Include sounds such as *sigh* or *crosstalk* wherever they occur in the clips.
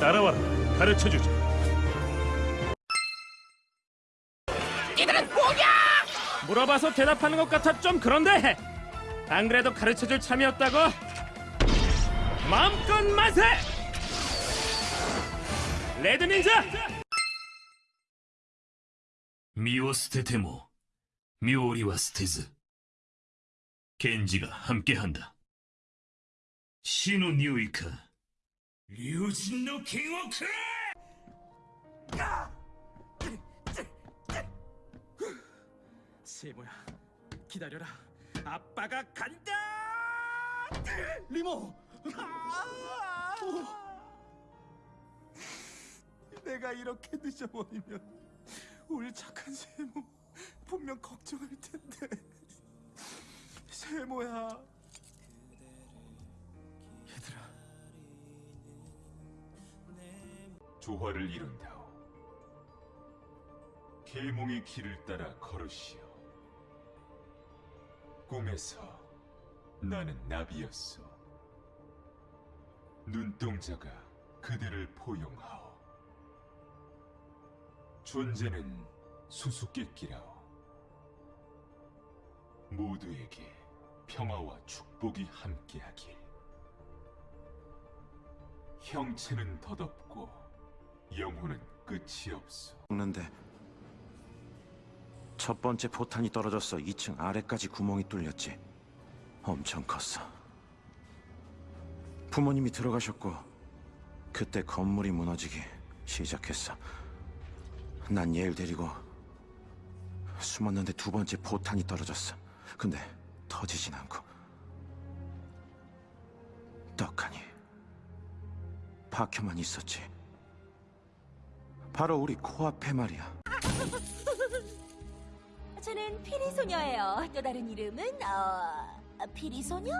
따라와라. 가르쳐주지. 이들은 뭐냐? 물어봐서 대답하는 것 같아 좀 그런데 안 그래도 가르쳐줄 참이었다고 마음껏 만세 레드 닌자 身を捨てても妙理は捨てず賢治が함께한다死の匂いか 류진노킹워크! 세모야 기다려라. 아빠가 간다! 리모! 아! 내가 이렇게 늦어버리면 우리 착한 세모 분명 걱정할 텐데. 세모야 조화를 이룬다오. 계몽의 길을 따라 걸으시오. 꿈에서 나는 나비였소. 눈동자가 그대를 포용하오. 존재는 수수께끼라오. 모두에게 평화와 축복이 함께하길. 형체는 덧없고 영혼은 끝이 없어. 죽는데 첫 번째 포탄이 떨어져서 2층 아래까지 구멍이 뚫렸지. 엄청 컸어. 부모님이 들어가셨고 그때 건물이 무너지기 시작했어. 난 얘를 데리고 숨었는데 두 번째 포탄이 떨어졌어. 근데 터지진 않고 떡하니 박혀만 있었지. 바로 우리 코앞에 말이야. *laughs* 저는 피리 소녀예요. 또 다른 이름은 어 피리 소녀?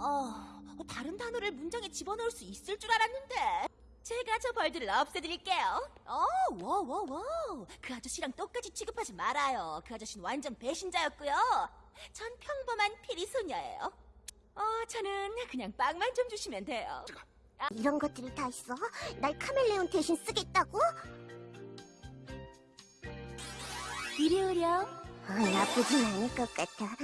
어 다른 단어를 문장에 집어넣을 수 있을 줄 알았는데 제가 저 벌들을 없애드릴게요. 어, 워워워. 그 아저씨랑 똑같이 취급하지 말아요. 그 아저씨는 완전 배신자였고요. 전 평범한 피리 소녀예요. 어, 저는 그냥 빵만 좀 주시면 돼요. 이런 것들이 다 있어? 날 카멜레온 대신 쓰겠다고? 이리 오렴. 어, 나쁘진 않을 것 같아.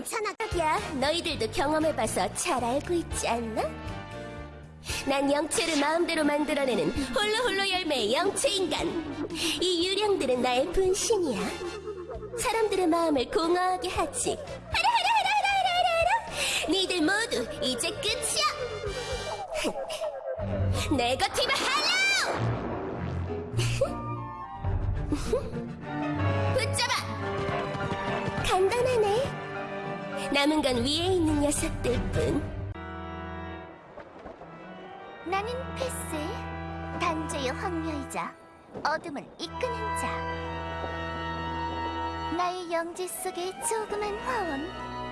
괜찮아. 야, 너희들도 경험해봐서 잘 알고 있지 않나? 난 영체를 마음대로 만들어내는 홀로홀로 열매의 영체인간. 이 유령들은 나의 분신이야. 사람들의 마음을 공허하게 하지. 하라 하라 하라 하라 하라 하라. 니들 모두 이제 끝이야. *laughs* 네거티브 할로! *laughs* 붙잡아! 간단하네. 남은 건 위에 있는 녀석들 뿐. 나는 패스. 단죄의 황녀이자 어둠을 이끄는 자. 나의 영지 속의 조그만 화원.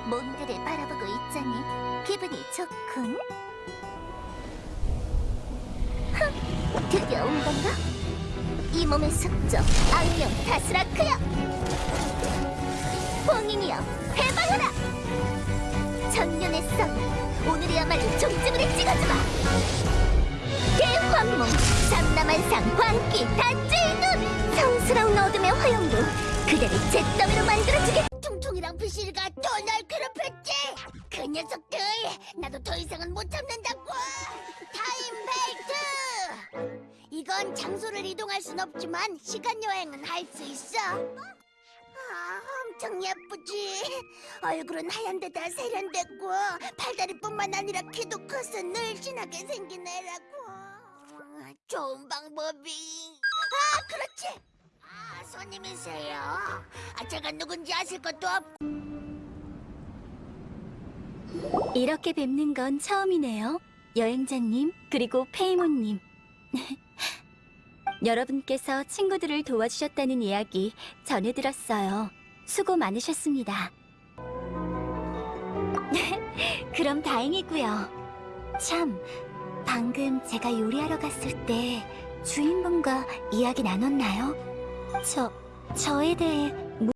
몬드를 바라보고 있자니 기분이 좋군. 흥, 드디어 온 건가? 이 몸의 숙적, 악령 다스라크여! 봉인이여, 해방하라! 전년의 썸, 오늘이야말로 종집을 찍어주마! 대환몽, 삼라만상, 광기, 단죄의 눈! 성스러운 어둠의 화염도 그대를 잿더미로 만들어주겠 퉁퉁이랑 부실이가 또 날 괴롭혔지! 그 녀석들! 나도 더 이상은 못 참는다고! 타임벨트! 이건 장소를 이동할 순 없지만 시간 여행은 할 수 있어. 아, 엄청 예쁘지. 얼굴은 하얀 데다 세련됐고 팔다리뿐만 아니라 키도 커서 늘씬하게 생긴 애라고. 아, 좋은 방법이. 아, 그렇지. 아, 손님이세요. 아, 제가 누군지 아실 것도 없고. 이렇게 뵙는 건 처음이네요. 여행자님, 그리고 페이몬님. *laughs* 여러분께서 친구들을 도와주셨다는 이야기 전해 들었어요. 수고 많으셨습니다. *laughs* 그럼 다행이고요. 참, 방금 제가 요리하러 갔을 때 주인분과 이야기 나눴나요? 저, 저에 대해